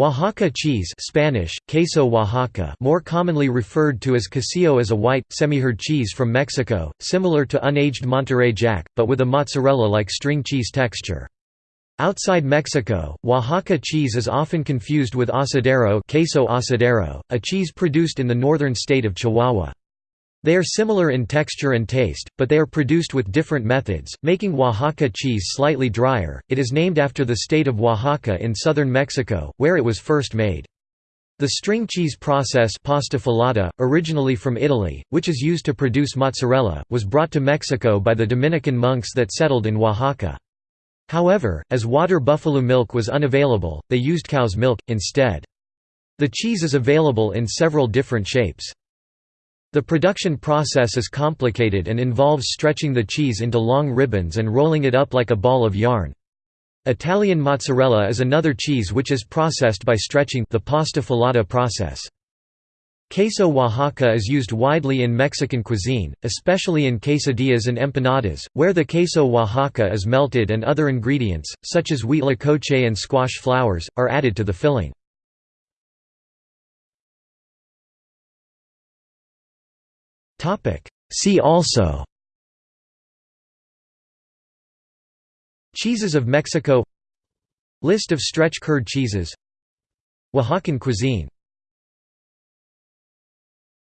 Oaxaca cheese Spanish, queso Oaxaca more commonly referred to as quesillo is a white, semi-hard cheese from Mexico, similar to unaged Monterey Jack, but with a mozzarella-like string cheese texture. Outside Mexico, Oaxaca cheese is often confused with asadero, queso asadero a cheese produced in the northern state of Chihuahua. They are similar in texture and taste, but they are produced with different methods, making Oaxaca cheese slightly drier. It is named after the state of Oaxaca in southern Mexico, where it was first made. The string cheese process pasta filata, originally from Italy, which is used to produce mozzarella, was brought to Mexico by the Dominican monks that settled in Oaxaca. However, as water buffalo milk was unavailable, they used cow's milk, instead. The cheese is available in several different shapes. The production process is complicated and involves stretching the cheese into long ribbons and rolling it up like a ball of yarn. Italian mozzarella is another cheese which is processed by stretching the pasta filata process. Queso Oaxaca is used widely in Mexican cuisine, especially in quesadillas and empanadas, where the queso Oaxaca is melted and other ingredients, such as wheat huitlacoche and squash flowers, are added to the filling. See also Cheeses of Mexico List of stretch curd cheeses Oaxacan cuisine